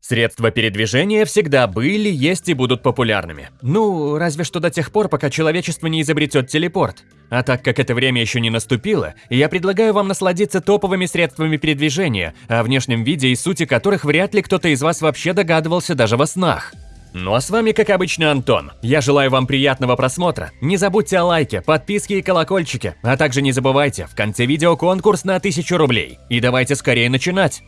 Средства передвижения всегда были, есть и будут популярными. Ну, разве что до тех пор, пока человечество не изобретет телепорт. А так как это время еще не наступило, я предлагаю вам насладиться топовыми средствами передвижения, о внешнем виде и сути которых вряд ли кто-то из вас вообще догадывался даже во снах. Ну а с вами, как обычно, Антон. Я желаю вам приятного просмотра. Не забудьте о лайке, подписке и колокольчике. А также не забывайте, в конце видео конкурс на 1000 рублей. И давайте скорее начинать.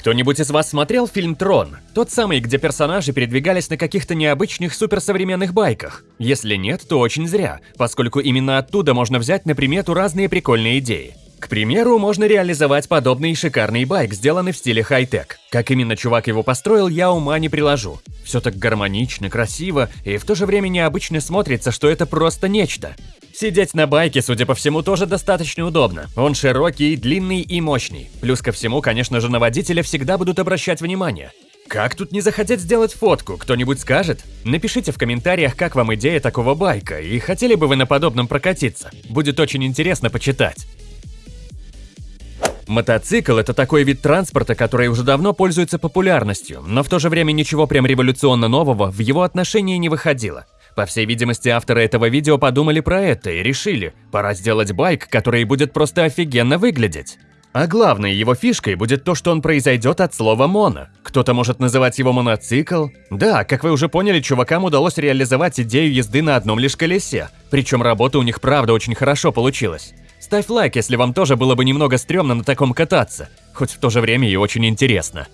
Кто-нибудь из вас смотрел фильм «Трон»? Тот самый, где персонажи передвигались на каких-то необычных суперсовременных байках? Если нет, то очень зря, поскольку именно оттуда можно взять на примету разные прикольные идеи. К примеру, можно реализовать подобный шикарный байк, сделанный в стиле хай-тек. Как именно чувак его построил, я ума не приложу. Все так гармонично, красиво, и в то же время необычно смотрится, что это просто нечто. Сидеть на байке, судя по всему, тоже достаточно удобно. Он широкий, длинный и мощный. Плюс ко всему, конечно же, на водителя всегда будут обращать внимание. Как тут не захотеть сделать фотку, кто-нибудь скажет? Напишите в комментариях, как вам идея такого байка, и хотели бы вы на подобном прокатиться. Будет очень интересно почитать. Мотоцикл – это такой вид транспорта, который уже давно пользуется популярностью, но в то же время ничего прям революционно нового в его отношении не выходило. По всей видимости, авторы этого видео подумали про это и решили, пора сделать байк, который будет просто офигенно выглядеть. А главной его фишкой будет то, что он произойдет от слова «моно». Кто-то может называть его моноцикл. Да, как вы уже поняли, чувакам удалось реализовать идею езды на одном лишь колесе. Причем работа у них правда очень хорошо получилась. Ставь лайк, если вам тоже было бы немного стрёмно на таком кататься, хоть в то же время и очень интересно.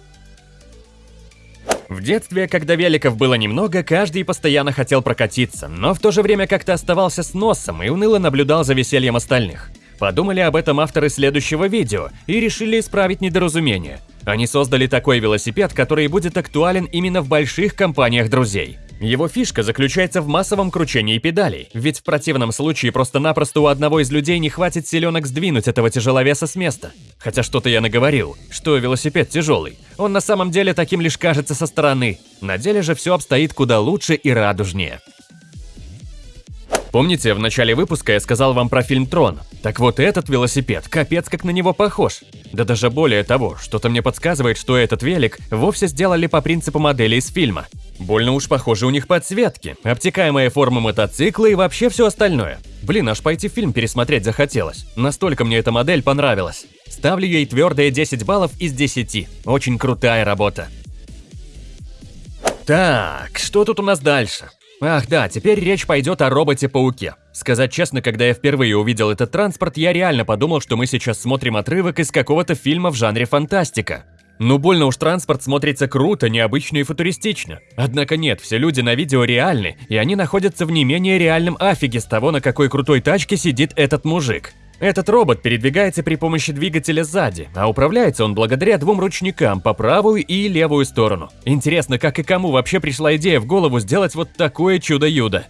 В детстве, когда великов было немного, каждый постоянно хотел прокатиться, но в то же время как-то оставался с носом и уныло наблюдал за весельем остальных. Подумали об этом авторы следующего видео и решили исправить недоразумение. Они создали такой велосипед, который будет актуален именно в больших компаниях друзей. Его фишка заключается в массовом кручении педалей, ведь в противном случае просто-напросто у одного из людей не хватит силенок сдвинуть этого тяжеловеса с места. Хотя что-то я наговорил, что велосипед тяжелый. Он на самом деле таким лишь кажется со стороны. На деле же все обстоит куда лучше и радужнее. Помните, в начале выпуска я сказал вам про фильм «Трон»? Так вот этот велосипед, капец как на него похож. Да даже более того, что-то мне подсказывает, что этот велик вовсе сделали по принципу модели из фильма. Больно уж похожи у них подсветки, обтекаемая форма мотоцикла и вообще все остальное. Блин, аж пойти фильм пересмотреть захотелось. Настолько мне эта модель понравилась. Ставлю ей твердые 10 баллов из 10. Очень крутая работа. Так, что тут у нас дальше? Ах да, теперь речь пойдет о роботе-пауке. Сказать честно, когда я впервые увидел этот транспорт, я реально подумал, что мы сейчас смотрим отрывок из какого-то фильма в жанре фантастика. Ну больно уж транспорт смотрится круто, необычно и футуристично. Однако нет, все люди на видео реальны, и они находятся в не менее реальном афиге с того, на какой крутой тачке сидит этот мужик. Этот робот передвигается при помощи двигателя сзади, а управляется он благодаря двум ручникам по правую и левую сторону. Интересно, как и кому вообще пришла идея в голову сделать вот такое чудо-юдо.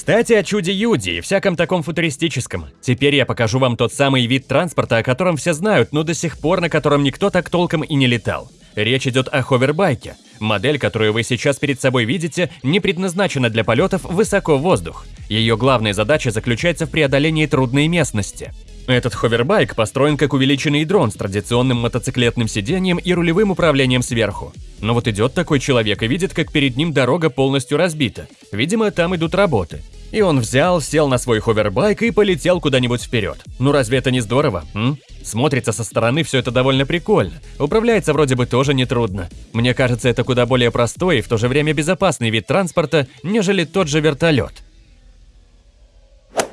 Кстати, о чуде-юде и всяком таком футуристическом. Теперь я покажу вам тот самый вид транспорта, о котором все знают, но до сих пор на котором никто так толком и не летал. Речь идет о ховербайке. Модель, которую вы сейчас перед собой видите, не предназначена для полетов высоко в воздух. Ее главная задача заключается в преодолении трудной местности. Этот ховербайк построен как увеличенный дрон с традиционным мотоциклетным сиденьем и рулевым управлением сверху. Но вот идет такой человек и видит, как перед ним дорога полностью разбита. Видимо, там идут работы. И он взял, сел на свой ховербайк и полетел куда-нибудь вперед. Ну разве это не здорово, м? Смотрится со стороны все это довольно прикольно. Управляется вроде бы тоже нетрудно. Мне кажется, это куда более простой и в то же время безопасный вид транспорта, нежели тот же вертолет.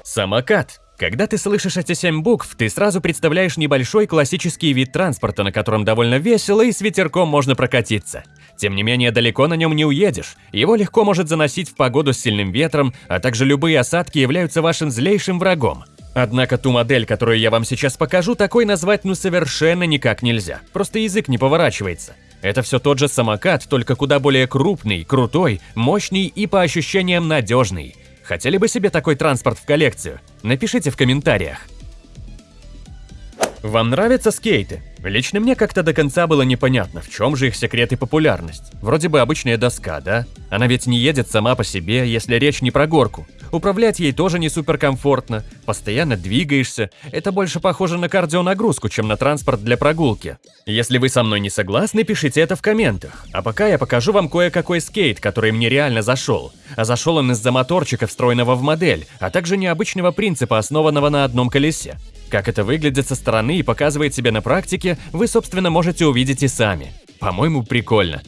Самокат. Когда ты слышишь эти семь букв, ты сразу представляешь небольшой классический вид транспорта, на котором довольно весело и с ветерком можно прокатиться. Тем не менее, далеко на нем не уедешь. Его легко может заносить в погоду с сильным ветром, а также любые осадки являются вашим злейшим врагом. Однако ту модель, которую я вам сейчас покажу, такой назвать ну совершенно никак нельзя. Просто язык не поворачивается. Это все тот же самокат, только куда более крупный, крутой, мощный и по ощущениям надежный. Хотели бы себе такой транспорт в коллекцию? Напишите в комментариях. Вам нравятся скейты? Лично мне как-то до конца было непонятно, в чем же их секрет и популярность. Вроде бы обычная доска, да? Она ведь не едет сама по себе, если речь не про горку. Управлять ей тоже не суперкомфортно, постоянно двигаешься. Это больше похоже на кардионагрузку, чем на транспорт для прогулки. Если вы со мной не согласны, пишите это в комментах. А пока я покажу вам кое-какой скейт, который мне реально зашел. А зашел он из-за моторчика, встроенного в модель, а также необычного принципа, основанного на одном колесе. Как это выглядит со стороны и показывает себя на практике, вы, собственно, можете увидеть и сами. По-моему, прикольно.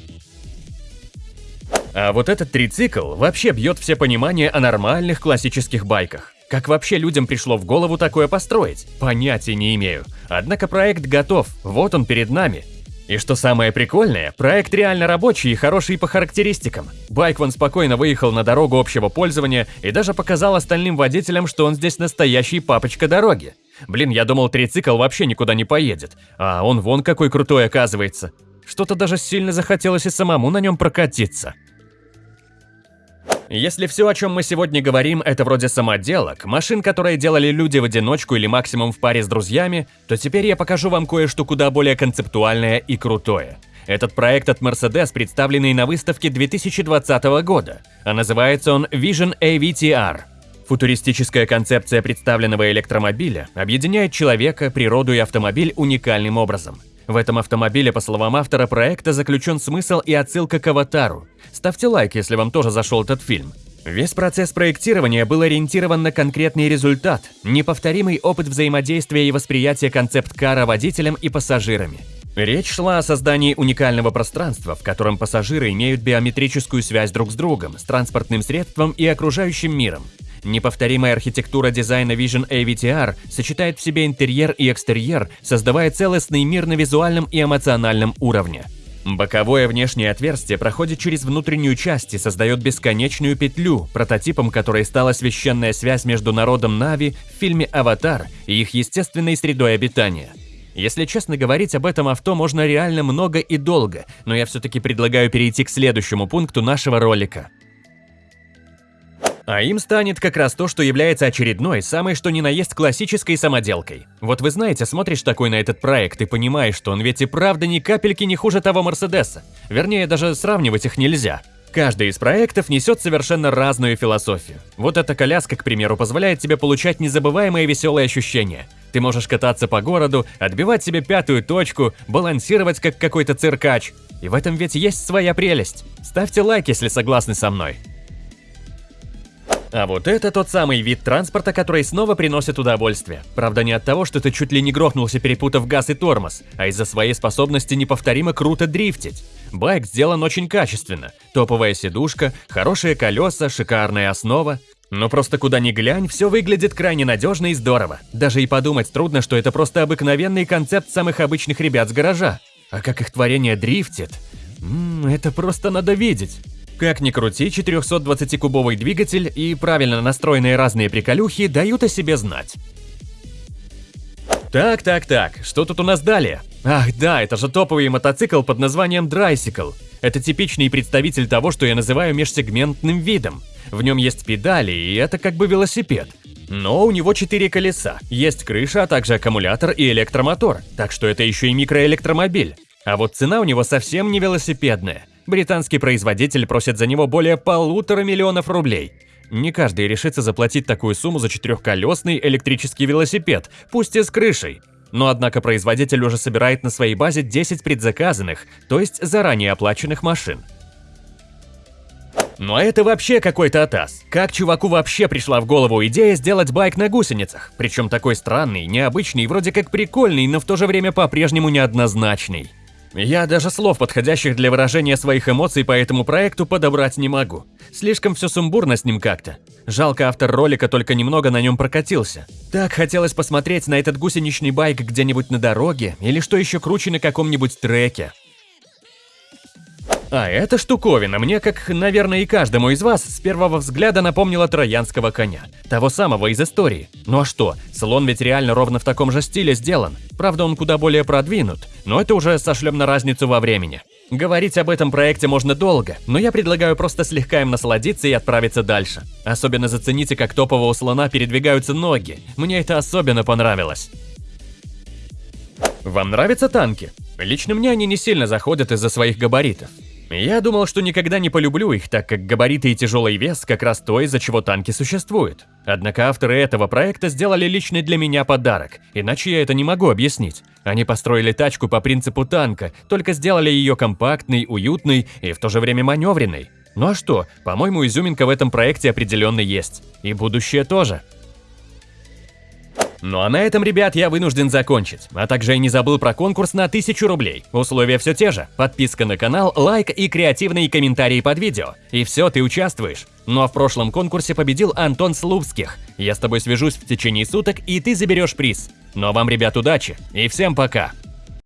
А вот этот трицикл вообще бьет все понимание о нормальных классических байках. Как вообще людям пришло в голову такое построить? Понятия не имею. Однако проект готов, вот он перед нами. И что самое прикольное, проект реально рабочий и хороший по характеристикам. Байк вон спокойно выехал на дорогу общего пользования и даже показал остальным водителям, что он здесь настоящий папочка дороги. Блин, я думал, трицикл вообще никуда не поедет, а он вон какой крутой оказывается. Что-то даже сильно захотелось и самому на нем прокатиться. Если все, о чем мы сегодня говорим, это вроде самоделок, машин, которые делали люди в одиночку или максимум в паре с друзьями, то теперь я покажу вам кое-что куда более концептуальное и крутое. Этот проект от Mercedes, представленный на выставке 2020 года, а называется он Vision AVTR. Футуристическая концепция представленного электромобиля объединяет человека, природу и автомобиль уникальным образом. В этом автомобиле, по словам автора проекта, заключен смысл и отсылка к «Аватару». Ставьте лайк, если вам тоже зашел этот фильм. Весь процесс проектирования был ориентирован на конкретный результат, неповторимый опыт взаимодействия и восприятия концепт-кара водителем и пассажирами. Речь шла о создании уникального пространства, в котором пассажиры имеют биометрическую связь друг с другом, с транспортным средством и окружающим миром. Неповторимая архитектура дизайна Vision AVTR сочетает в себе интерьер и экстерьер, создавая целостный мир на визуальном и эмоциональном уровне. Боковое внешнее отверстие проходит через внутреннюю часть и создает бесконечную петлю, прототипом которой стала священная связь между народом Нави в фильме «Аватар» и их естественной средой обитания. Если честно говорить об этом авто можно реально много и долго, но я все-таки предлагаю перейти к следующему пункту нашего ролика – а им станет как раз то, что является очередной, самой что ни на есть классической самоделкой. Вот вы знаете, смотришь такой на этот проект и понимаешь, что он ведь и правда ни капельки не хуже того Мерседеса. Вернее, даже сравнивать их нельзя. Каждый из проектов несет совершенно разную философию. Вот эта коляска, к примеру, позволяет тебе получать незабываемые веселые ощущения. Ты можешь кататься по городу, отбивать себе пятую точку, балансировать как какой-то циркач. И в этом ведь есть своя прелесть. Ставьте лайк, если согласны со мной. А вот это тот самый вид транспорта, который снова приносит удовольствие. Правда, не от того, что ты чуть ли не грохнулся, перепутав газ и тормоз, а из-за своей способности неповторимо круто дрифтить. Байк сделан очень качественно. Топовая сидушка, хорошие колеса, шикарная основа. Но просто куда ни глянь, все выглядит крайне надежно и здорово. Даже и подумать трудно, что это просто обыкновенный концепт самых обычных ребят с гаража. А как их творение дрифтит? Ммм, это просто надо видеть. Как ни крути, 420-кубовый двигатель и правильно настроенные разные приколюхи дают о себе знать. Так, так, так, что тут у нас далее? Ах да, это же топовый мотоцикл под названием Драйсикл. Это типичный представитель того, что я называю межсегментным видом. В нем есть педали, и это как бы велосипед. Но у него четыре колеса, есть крыша, а также аккумулятор и электромотор, так что это еще и микроэлектромобиль. А вот цена у него совсем не велосипедная. Британский производитель просит за него более полутора миллионов рублей. Не каждый решится заплатить такую сумму за четырехколесный электрический велосипед, пусть и с крышей. Но однако производитель уже собирает на своей базе 10 предзаказанных, то есть заранее оплаченных машин. Но это вообще какой-то атас. Как чуваку вообще пришла в голову идея сделать байк на гусеницах? Причем такой странный, необычный, вроде как прикольный, но в то же время по-прежнему неоднозначный. Я даже слов, подходящих для выражения своих эмоций по этому проекту, подобрать не могу. Слишком все сумбурно с ним как-то. Жалко, автор ролика только немного на нем прокатился. Так хотелось посмотреть на этот гусеничный байк где-нибудь на дороге, или что еще круче на каком-нибудь треке. А эта штуковина мне, как, наверное, и каждому из вас, с первого взгляда напомнила троянского коня. Того самого из истории. Ну а что, слон ведь реально ровно в таком же стиле сделан. Правда, он куда более продвинут, но это уже сошлем на разницу во времени. Говорить об этом проекте можно долго, но я предлагаю просто слегка им насладиться и отправиться дальше. Особенно зацените, как топового слона передвигаются ноги. Мне это особенно понравилось. Вам нравятся танки? Лично мне они не сильно заходят из-за своих габаритов. Я думал, что никогда не полюблю их, так как габариты и тяжелый вес как раз то, из-за чего танки существуют. Однако авторы этого проекта сделали личный для меня подарок, иначе я это не могу объяснить. Они построили тачку по принципу танка, только сделали ее компактной, уютной и в то же время маневренной. Ну а что, по-моему, изюминка в этом проекте определенно есть. И будущее тоже. Ну а на этом, ребят, я вынужден закончить. А также я не забыл про конкурс на 1000 рублей. Условия все те же. Подписка на канал, лайк и креативные комментарии под видео. И все, ты участвуешь. Ну а в прошлом конкурсе победил Антон Слупских. Я с тобой свяжусь в течение суток, и ты заберешь приз. Ну а вам, ребят, удачи и всем пока!